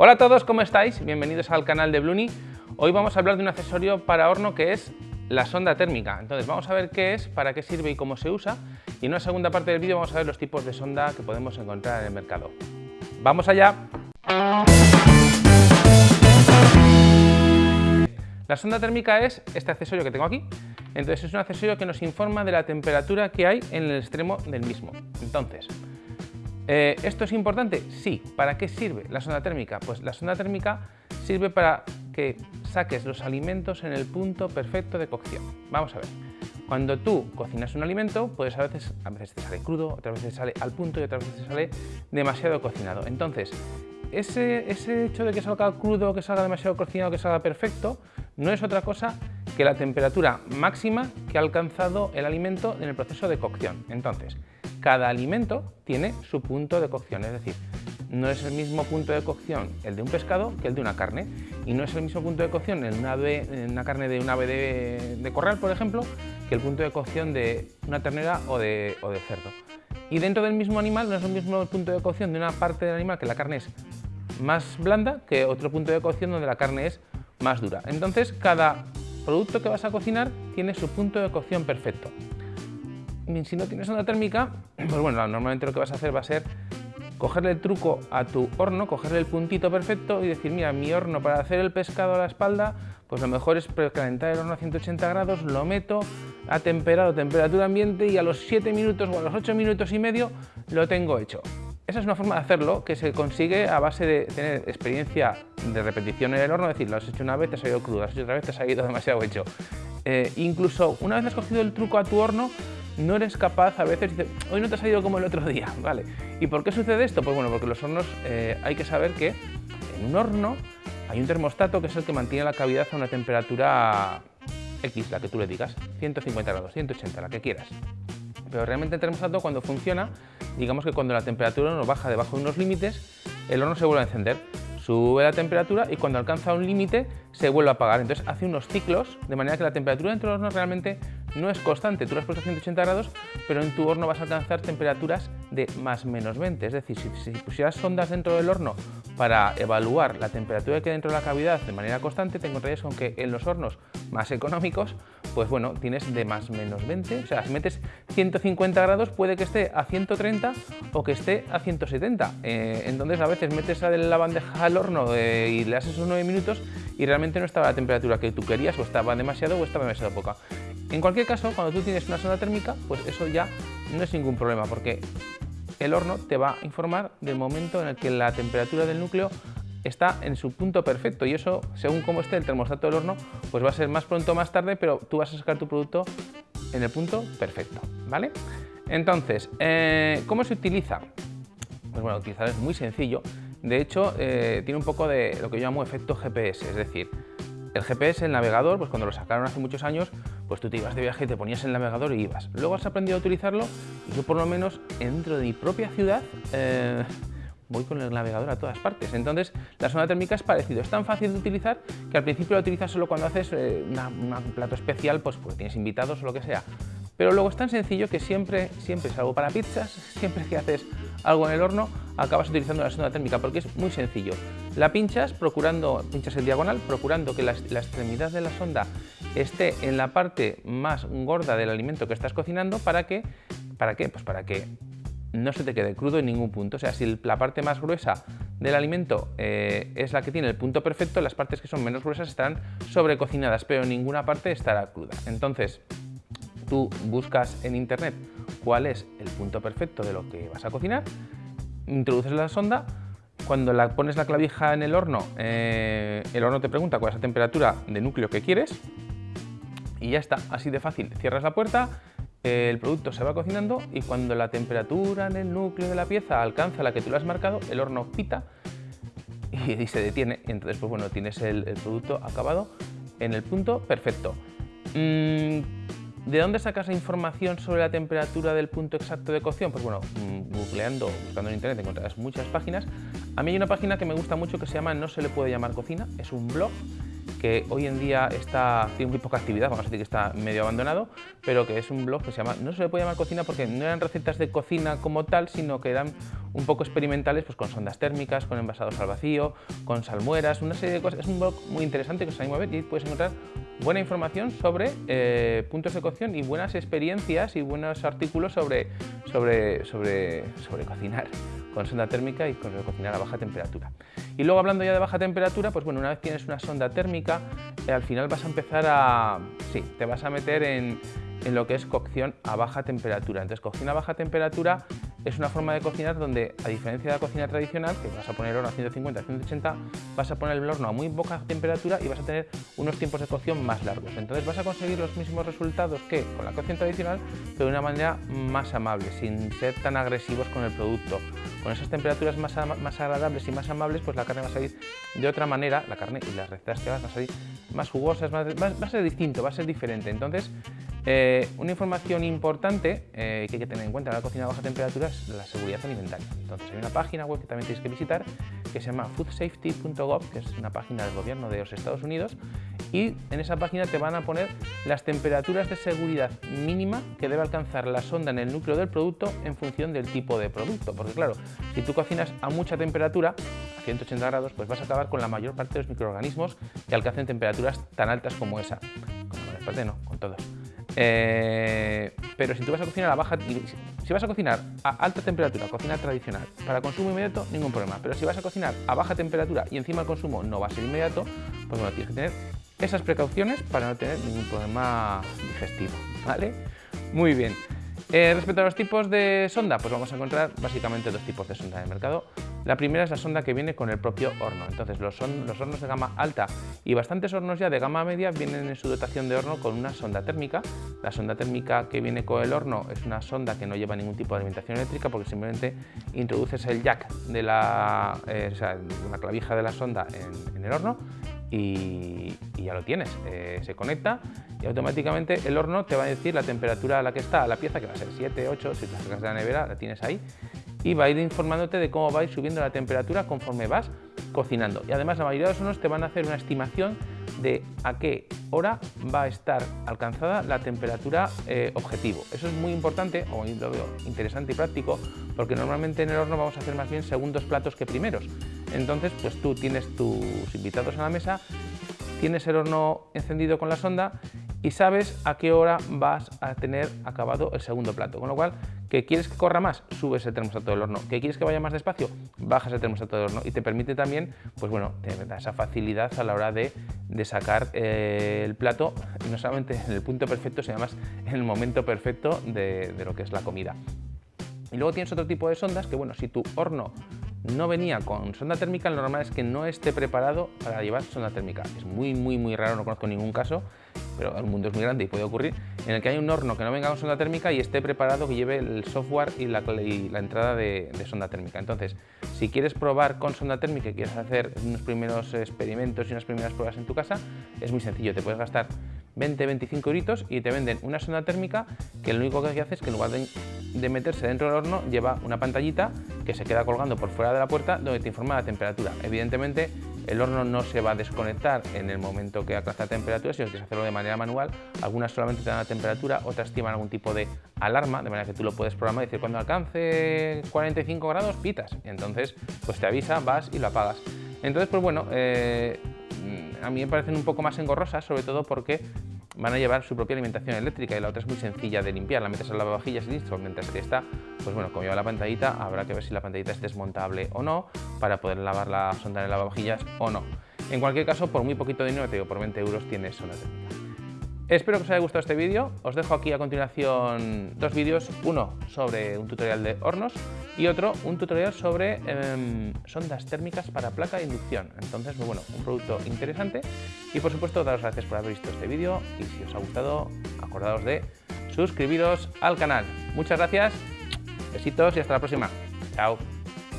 Hola a todos, ¿cómo estáis? Bienvenidos al canal de Bluni. Hoy vamos a hablar de un accesorio para horno que es la sonda térmica. Entonces vamos a ver qué es, para qué sirve y cómo se usa. Y en una segunda parte del vídeo vamos a ver los tipos de sonda que podemos encontrar en el mercado. ¡Vamos allá! La sonda térmica es este accesorio que tengo aquí. Entonces es un accesorio que nos informa de la temperatura que hay en el extremo del mismo. Entonces, eh, ¿Esto es importante? Sí. ¿Para qué sirve la sonda térmica? Pues la sonda térmica sirve para que saques los alimentos en el punto perfecto de cocción. Vamos a ver. Cuando tú cocinas un alimento, pues a veces, a veces te sale crudo, otras veces sale al punto y otras veces sale demasiado cocinado. Entonces, ese, ese hecho de que salga crudo, que salga demasiado cocinado, que salga perfecto, no es otra cosa que la temperatura máxima que ha alcanzado el alimento en el proceso de cocción. Entonces, cada alimento tiene su punto de cocción, es decir, no es el mismo punto de cocción el de un pescado que el de una carne y no es el mismo punto de cocción en una, una carne de un ave de, corral, por ejemplo, que el punto de cocción de una ternera o de, o de cerdo. Y dentro del mismo animal no es el mismo punto de cocción de una parte del animal que la carne es más blanda que otro punto de cocción donde la carne es más dura. Entonces, cada producto que vas a cocinar tiene su punto de cocción perfecto si no tienes onda térmica, pues bueno, normalmente lo que vas a hacer va a ser cogerle el truco a tu horno, cogerle el puntito perfecto y decir, mira, mi horno para hacer el pescado a la espalda, pues lo mejor es precalentar el horno a 180 grados, lo meto a temperado, temperatura ambiente y a los 7 minutos o a los 8 minutos y medio lo tengo hecho. Esa es una forma de hacerlo que se consigue a base de tener experiencia de repetición en el horno, es decir, lo has hecho una vez, te ha salido crudo, lo has hecho otra vez, te ha salido demasiado hecho. Eh, incluso una vez has cogido el truco a tu horno, no eres capaz, a veces dices, hoy no te ha salido como el otro día, ¿vale? ¿Y por qué sucede esto? Pues bueno, porque los hornos eh, hay que saber que en un horno hay un termostato que es el que mantiene la cavidad a una temperatura X, la que tú le digas, 150 grados, 180, la que quieras. Pero realmente el termostato cuando funciona, digamos que cuando la temperatura no baja debajo de unos límites, el horno se vuelve a encender sube la temperatura y cuando alcanza un límite se vuelve a apagar. Entonces hace unos ciclos de manera que la temperatura dentro del horno realmente no es constante. Tú lo has a 180 grados, pero en tu horno vas a alcanzar temperaturas de más menos 20. Es decir, si, pusieras sondas dentro del horno para evaluar la temperatura que hay dentro de la cavidad de manera constante, te encontrarías con que en los hornos más económicos, pues bueno, tienes de más menos 20. O sea, si metes 150 grados puede que esté a 130 o que esté a 170. Eh, entonces a veces metes la bandeja al horno eh, y le haces unos 9 minutos y realmente no estaba la temperatura que tú querías o estaba demasiado o estaba demasiado poca. En cualquier caso, cuando tú tienes una sonda térmica, pues eso ya no es ningún problema porque el horno te va a informar del momento en el que la temperatura del núcleo está en su punto perfecto y eso, según cómo esté el termostato del horno, pues va a ser más pronto o más tarde, pero tú vas a sacar tu producto en el punto perfecto, ¿vale? Entonces, eh, ¿cómo se utiliza? Pues bueno, utilizar es muy sencillo. De hecho, eh, tiene un poco de lo que yo llamo efecto GPS, es decir, el GPS, el navegador, pues cuando lo sacaron hace muchos años, pues tú te ibas de viaje, te ponías el navegador y ibas. Luego has aprendido a utilizarlo y yo por lo menos dentro de mi propia ciudad eh, voy con el navegador a todas partes. Entonces la zona térmica es parecido, es tan fácil de utilizar que al principio lo utilizas solo cuando haces eh, un plato especial, pues porque tienes invitados o lo que sea. Pero luego es tan sencillo que siempre, siempre, salvo para pizzas, siempre que haces algo en el horno, acabas utilizando la sonda térmica porque es muy sencillo. La pinchas, procurando, pinchas el diagonal, procurando que la, extremidad de la sonda esté en la parte más gorda del alimento que estás cocinando para que, ¿para qué? Pues para que no se te quede crudo en ningún punto. O sea, si la parte más gruesa del alimento eh, es la que tiene el punto perfecto, las partes que son menos gruesas estarán sobrecocinadas, pero ninguna parte estará cruda. Entonces, tú buscas en internet cuál es el punto perfecto de lo que vas a cocinar, introduces la sonda, cuando la pones la clavija en el horno, eh, el horno te pregunta cuál es la temperatura de núcleo que quieres y ya está, así de fácil. Cierras la puerta, el producto se va cocinando y cuando la temperatura en el núcleo de la pieza alcanza la que tú le has marcado, el horno pita y, se detiene. Entonces, pues bueno, tienes el, producto acabado en el punto perfecto. Mm, ¿De dónde sacas la información sobre la temperatura del punto exacto de cocción? Pues bueno, mm, googleando, buscando en internet encontrarás muchas páginas. A mí hay una página que me gusta mucho que se llama No se le puede llamar cocina, es un blog que hoy en día está, tiene muy poca actividad, vamos a decir que está medio abandonado, pero que es un blog que se llama, no se le puede llamar cocina porque no eran recetas de cocina como tal, sino que eran un poco experimentales pues con sondas térmicas, con envasados al vacío, con salmueras, una serie de cosas. Es un blog muy interesante que os animo a ver y puedes encontrar buena información sobre eh, puntos de cocción y buenas experiencias y buenos artículos sobre, sobre, sobre, sobre cocinar con sonda térmica y con cocinar a baja temperatura. Y luego hablando ya de baja temperatura, pues bueno, una vez tienes una sonda térmica, eh, al final vas a empezar a... sí, te vas a meter en, en lo que es cocción a baja temperatura. Entonces, cocción a baja temperatura es una forma de cocinar donde, a diferencia de la cocina tradicional, que vas a poner horno a 150, 180, vas a poner el horno a muy baja temperatura y vas a tener unos tiempos de cocción más largos. Entonces vas a conseguir los mismos resultados que con la cocción tradicional, pero de una manera más amable, sin ser tan agresivos con el producto. Con esas temperaturas más, más agradables y más amables, pues la carne va a salir de otra manera, la carne y las recetas que vas a salir más jugosas, va, a ser distinto, va a ser diferente. Entonces, eh, una información importante eh, que hay que tener en cuenta en la cocina a baja temperatura es la seguridad alimentaria. Entonces hay una página web que también tenéis que visitar que se llama foodsafety.gov, que es una página del gobierno de los Estados Unidos y en esa página te van a poner las temperaturas de seguridad mínima que debe alcanzar la sonda en el núcleo del producto en función del tipo de producto. Porque claro, si tú cocinas a mucha temperatura, a 180 grados, pues vas a acabar con la mayor parte de los microorganismos que alcancen temperaturas tan altas como esa. Con la mayor no, con todos. Eh, pero si tú vas a cocinar a baja, si vas a cocinar a alta temperatura, cocina tradicional, para consumo inmediato, ningún problema. Pero si vas a cocinar a baja temperatura y encima el consumo no va a ser inmediato, pues bueno, tienes que tener esas precauciones para no tener ningún problema digestivo, ¿vale? Muy bien. Eh, respecto a los tipos de sonda, pues vamos a encontrar básicamente dos tipos de sonda en el mercado. La primera es la sonda que viene con el propio horno. Entonces los, hornos de gama alta y bastantes hornos ya de gama media vienen en su dotación de horno con una sonda térmica. La sonda térmica que viene con el horno es una sonda que no lleva ningún tipo de alimentación eléctrica porque simplemente introduces el jack de la, eh, la clavija de la sonda en el horno y, ya lo tienes. Eh, se conecta y automáticamente el horno te va a decir la temperatura a la que está la pieza, que va a ser 7, 8, si la sacas de la nevera la tienes ahí, y va a ir informándote de cómo va a ir subiendo la temperatura conforme vas cocinando. Y además la mayoría de los hornos te van a hacer una estimación de a qué hora va a estar alcanzada la temperatura eh, objetivo. Eso es muy importante, o lo veo interesante y práctico, porque normalmente en el horno vamos a hacer más bien segundos platos que primeros. Entonces, pues tú tienes tus invitados a la mesa, tienes el horno encendido con la sonda y sabes a qué hora vas a tener acabado el segundo plato. Con lo cual, ¿que quieres que corra más? Subes el termostato del horno. ¿Que quieres que vaya más despacio? Bajas el termostato del horno y te permite también, pues bueno, te da esa facilidad a la hora de, sacar eh, el plato, no solamente en el punto perfecto, sino además en el momento perfecto de, de lo que es la comida. Y luego tienes otro tipo de sondas que, bueno, si tu horno no venía con sonda térmica, lo normal es que no esté preparado para llevar sonda térmica. Es muy, muy, muy raro, no conozco ningún caso, pero el mundo es muy grande y puede ocurrir, en el que hay un horno que no venga con sonda térmica y esté preparado que lleve el software y la, entrada de, sonda térmica. Entonces, si quieres probar con sonda térmica y quieres hacer unos primeros experimentos y unas primeras pruebas en tu casa, es muy sencillo, te puedes gastar 20-25 euritos y te venden una sonda térmica que lo único que hace es que en lugar de meterse dentro del horno lleva una pantallita que se queda colgando por fuera de la puerta donde te informa la temperatura. Evidentemente el horno no se va a desconectar en el momento que alcanza la temperatura, sino que quieres hacerlo de manera manual. Algunas solamente te dan la temperatura, otras estiman algún tipo de alarma, de manera que tú lo puedes programar y decir cuando alcance 45 grados pitas. entonces pues te avisa, vas y lo apagas. Entonces pues bueno, eh, a mí me parecen un poco más engorrosas, sobre todo porque van a llevar su propia alimentación eléctrica y la otra es muy sencilla de limpiar, la metes al lavavajillas y listo, mientras que esta, pues bueno, como lleva la pantallita, habrá que ver si la pantallita es desmontable o no para poder lavar la sonda en el lavavajillas o no. En cualquier caso, por muy poquito dinero, te digo, por 20 euros tienes sonda técnica. Espero que os haya gustado este vídeo. Os dejo aquí a continuación dos vídeos, uno sobre un tutorial de hornos y otro un tutorial sobre em, sondas térmicas para placa de inducción. Entonces, muy bueno, un producto interesante y por supuesto daros gracias por haber visto este vídeo y si os ha gustado, acordaos de suscribiros al canal. Muchas gracias, besitos y hasta la próxima. Chao.